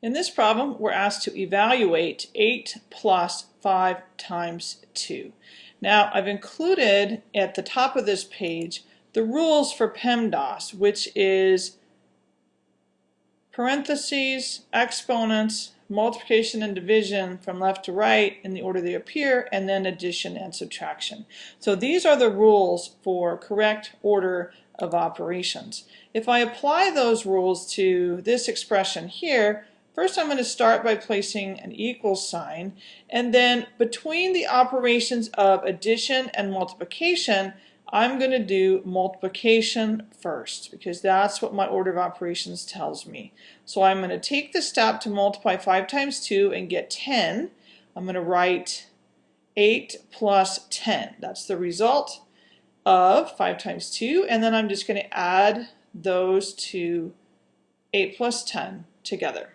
In this problem, we're asked to evaluate 8 plus 5 times 2. Now, I've included at the top of this page the rules for PEMDAS, which is parentheses, exponents, multiplication and division from left to right in the order they appear, and then addition and subtraction. So these are the rules for correct order of operations. If I apply those rules to this expression here, First I'm going to start by placing an equal sign and then between the operations of addition and multiplication I'm going to do multiplication first because that's what my order of operations tells me. So I'm going to take the step to multiply 5 times 2 and get 10. I'm going to write 8 plus 10. That's the result of 5 times 2 and then I'm just going to add those to 8 plus 10 together.